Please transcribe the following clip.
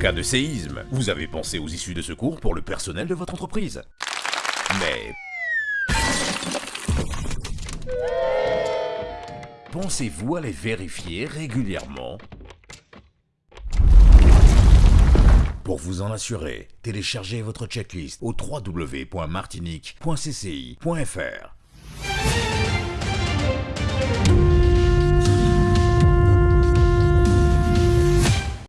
cas de séisme, vous avez pensé aux issues de secours pour le personnel de votre entreprise. Mais... Pensez-vous à les vérifier régulièrement? Pour vous en assurer, téléchargez votre checklist au www.martinique.cci.fr.